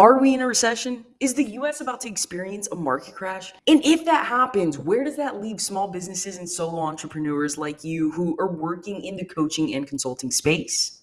Are we in a recession? Is the US about to experience a market crash? And if that happens, where does that leave small businesses and solo entrepreneurs like you who are working in the coaching and consulting space?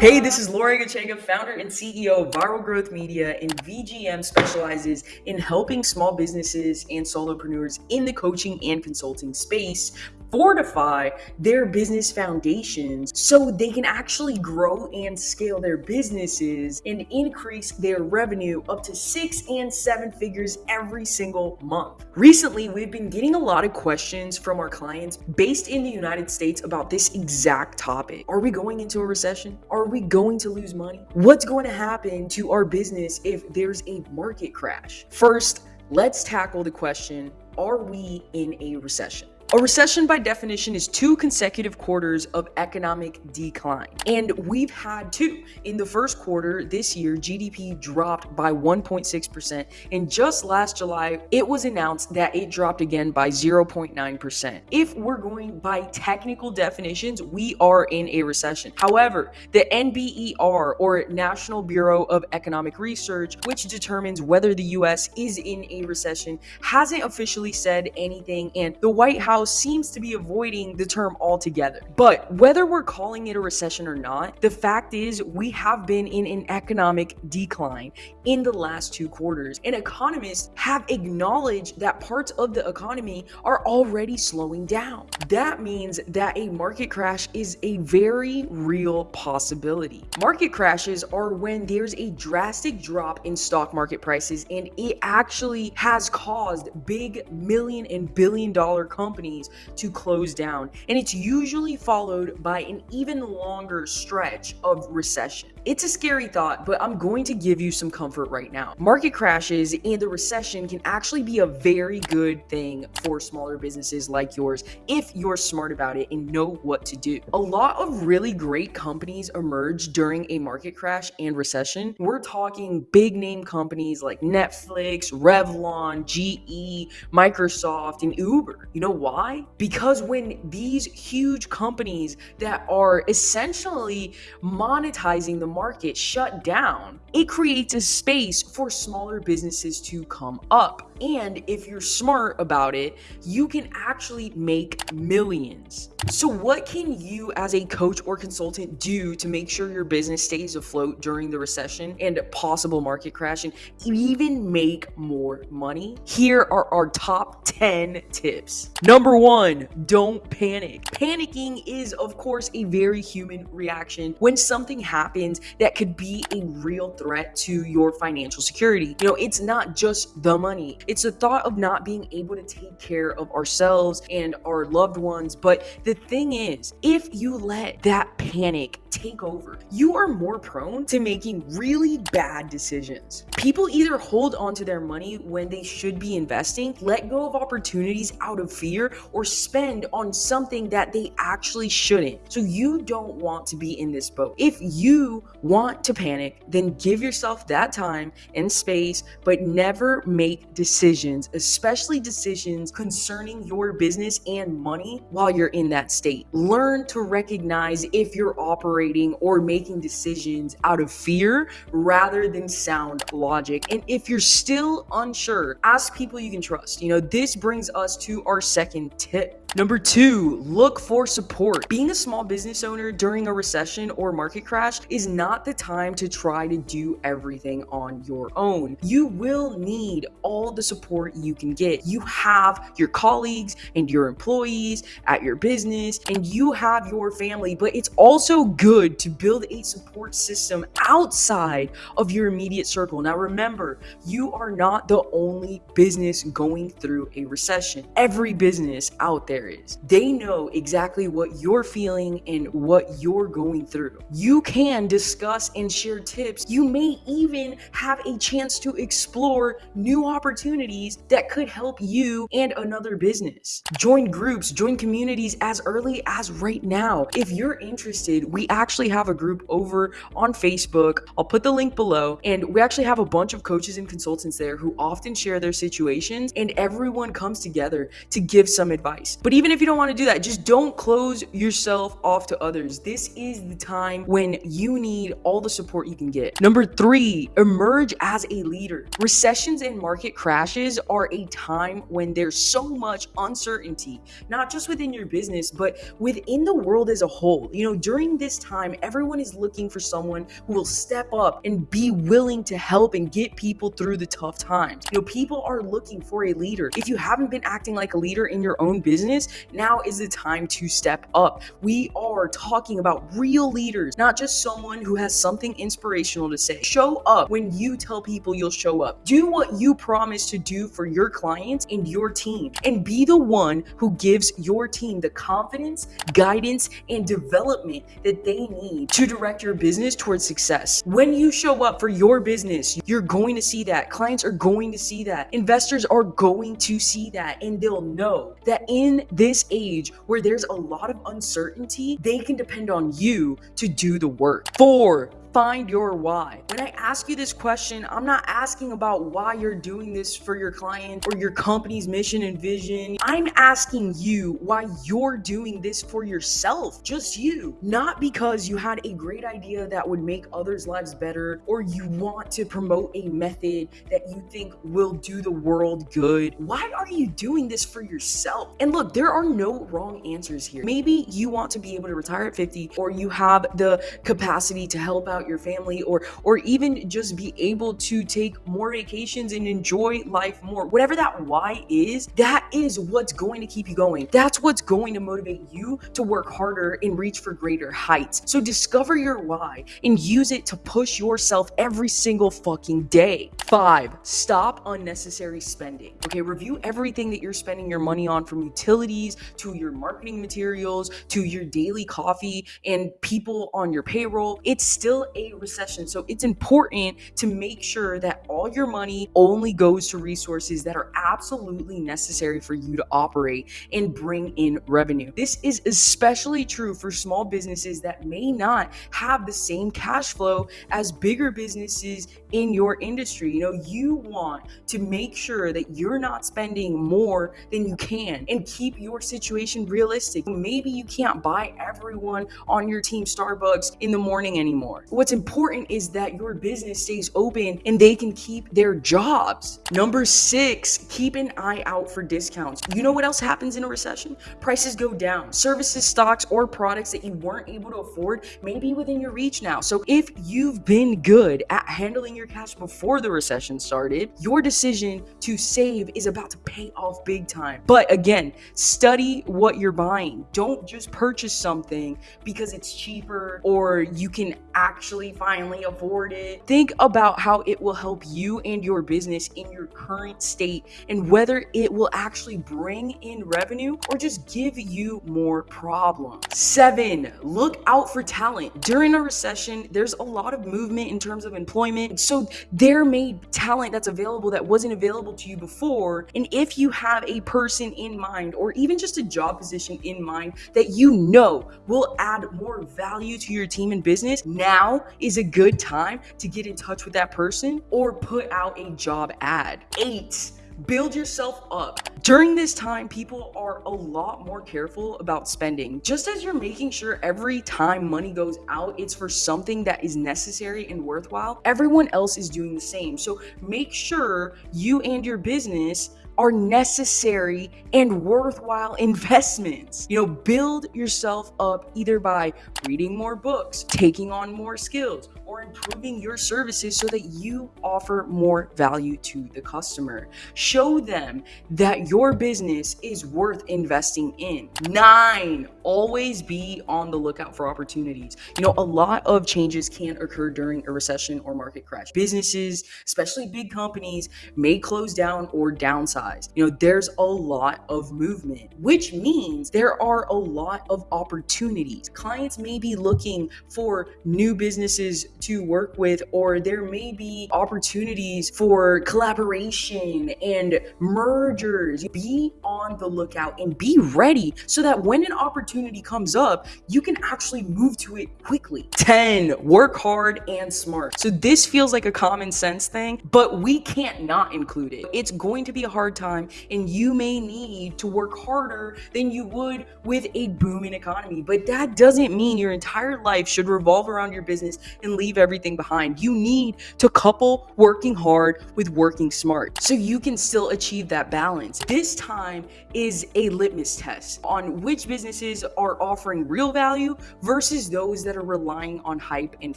Hey, this is Laurie Gachega, founder and CEO of Viral Growth Media, and VGM specializes in helping small businesses and solopreneurs in the coaching and consulting space fortify their business foundations so they can actually grow and scale their businesses and increase their revenue up to six and seven figures every single month. Recently, we've been getting a lot of questions from our clients based in the United States about this exact topic. Are we going into a recession? Are we going to lose money? What's going to happen to our business if there's a market crash? First, let's tackle the question Are we in a recession? A recession, by definition, is two consecutive quarters of economic decline. And we've had two. In the first quarter this year, GDP dropped by 1.6%. And just last July, it was announced that it dropped again by 0.9%. If we're going by technical definitions, we are in a recession. However, the NBER, or National Bureau of Economic Research, which determines whether the US is in a recession, hasn't officially said anything. And the White House Seems to be avoiding the term altogether. But whether we're calling it a recession or not, the fact is we have been in an economic decline in the last two quarters. And economists have acknowledged that parts of the economy are already slowing down. That means that a market crash is a very real possibility. Market crashes are when there's a drastic drop in stock market prices and it actually has caused big million and billion dollar companies companies to close down, and it's usually followed by an even longer stretch of recession. It's a scary thought, but I'm going to give you some comfort right now. Market crashes and the recession can actually be a very good thing for smaller businesses like yours if you're smart about it and know what to do. A lot of really great companies emerge during a market crash and recession. We're talking big name companies like Netflix, Revlon, GE, Microsoft, and Uber. You know why? Why? Because when these huge companies that are essentially monetizing the market shut down, it creates a space for smaller businesses to come up. And if you're smart about it, you can actually make millions. So, what can you as a coach or consultant do to make sure your business stays afloat during the recession and possible market crash and even make more money? Here are our top 10 tips. Number one, don't panic. Panicking is, of course, a very human reaction when something happens that could be a real threat to your financial security. You know, it's not just the money, it's the thought of not being able to take care of ourselves and our loved ones. But the thing is, if you let that panic take over, you are more prone to making really bad decisions. People either hold onto their money when they should be investing, let go of opportunities out of fear, or spend on something that they actually shouldn't. So you don't want to be in this boat. If you want to panic, then give yourself that time and space, but never make decisions, especially decisions concerning your business and money while you're in that state. Learn to recognize if you're operating or making decisions out of fear rather than sound logic. And if you're still unsure, ask people you can trust. You know, this brings us to our second tip. Number two, look for support. Being a small business owner during a recession or market crash is not the time to try to do everything on your own. You will need all the support you can get. You have your colleagues and your employees at your business, and you have your family, but it's also good to build a support system outside of your immediate circle. Now, remember, you are not the only business going through a recession. Every business out there there is. They know exactly what you're feeling and what you're going through. You can discuss and share tips. You may even have a chance to explore new opportunities that could help you and another business. Join groups, join communities as early as right now. If you're interested, we actually have a group over on Facebook. I'll put the link below. And we actually have a bunch of coaches and consultants there who often share their situations, and everyone comes together to give some advice. But even if you don't want to do that, just don't close yourself off to others. This is the time when you need all the support you can get. Number three, emerge as a leader. Recessions and market crashes are a time when there's so much uncertainty, not just within your business, but within the world as a whole. You know, during this time, everyone is looking for someone who will step up and be willing to help and get people through the tough times. You know, people are looking for a leader. If you haven't been acting like a leader in your own business, now is the time to step up. We are talking about real leaders, not just someone who has something inspirational to say. Show up when you tell people you'll show up. Do what you promise to do for your clients and your team, and be the one who gives your team the confidence, guidance, and development that they need to direct your business towards success. When you show up for your business, you're going to see that. Clients are going to see that. Investors are going to see that, and they'll know that in this age where there's a lot of uncertainty, they can depend on you to do the work. Four, find your why. When I ask you this question, I'm not asking about why you're doing this for your client or your company's mission and vision. I'm asking you why you're doing this for yourself, just you. Not because you had a great idea that would make others' lives better or you want to promote a method that you think will do the world good. Why are you doing this for yourself? And look, there are no wrong answers here. Maybe you want to be able to retire at 50 or you have the capacity to help out your family or or even just be able to take more vacations and enjoy life more. Whatever that why is, that is what's going to keep you going. That's what's going to motivate you to work harder and reach for greater heights. So discover your why and use it to push yourself every single fucking day. 5. Stop unnecessary spending. Okay, review everything that you're spending your money on from utilities to your marketing materials to your daily coffee and people on your payroll. It's still a recession. So it's important to make sure that all your money only goes to resources that are absolutely necessary for you to operate and bring in revenue. This is especially true for small businesses that may not have the same cash flow as bigger businesses in your industry. You know, you want to make sure that you're not spending more than you can and keep your situation realistic. Maybe you can't buy everyone on your team Starbucks in the morning anymore. What's important is that your business stays open and they can keep their jobs. Number six, keep an eye out for discounts. You know what else happens in a recession? Prices go down. Services, stocks, or products that you weren't able to afford may be within your reach now. So if you've been good at handling your cash before the recession started, your decision to save is about to pay off big time. But again, study what you're buying. Don't just purchase something because it's cheaper or you can actually finally afford it. Think about how it will help you and your business in your current state and whether it will actually bring in revenue or just give you more problems. Seven, look out for talent. During a recession, there's a lot of movement in terms of employment. So there may be talent that's available that wasn't available to you before. And if you have a person in mind or even just a job position in mind that you know will add more value to your team and business, now is a good time to get in touch with that person or put out a job ad. Eight, build yourself up. During this time, people are a lot more careful about spending. Just as you're making sure every time money goes out, it's for something that is necessary and worthwhile, everyone else is doing the same. So make sure you and your business are necessary and worthwhile investments. You know, build yourself up either by reading more books, taking on more skills, or improving your services so that you offer more value to the customer. Show them that your business is worth investing in. Nine, always be on the lookout for opportunities. You know, a lot of changes can occur during a recession or market crash. Businesses, especially big companies, may close down or downsize. You know, there's a lot of movement, which means there are a lot of opportunities. Clients may be looking for new businesses to work with, or there may be opportunities for collaboration and mergers. Be on the lookout and be ready so that when an opportunity comes up, you can actually move to it quickly. 10, work hard and smart. So this feels like a common sense thing, but we can't not include it. It's going to be a hard time and you may need to work harder than you would with a booming economy. But that doesn't mean your entire life should revolve around your business and leave everything behind. You need to couple working hard with working smart so you can still achieve that balance. This time is a litmus test on which businesses are offering real value versus those that are relying on hype and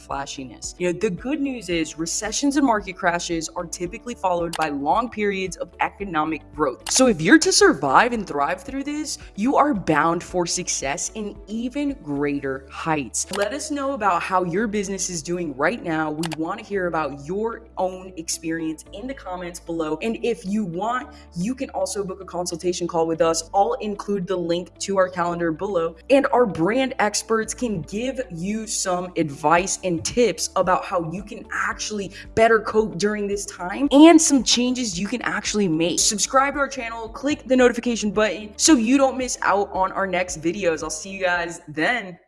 flashiness. You know, the good news is recessions and market crashes are typically followed by long periods of economic growth. So if you're to survive and thrive through this, you are bound for success in even greater heights. Let us know about how your business is doing right now. We want to hear about your own experience in the comments below. And if you want, you can also book a consultation call with us. I'll include the link to our calendar below. And our brand experts can give you some advice and tips about how you can actually better cope during this time and some changes you can actually make. Subscribe to our channel, click the notification button so you don't miss out on our next videos. I'll see you guys then.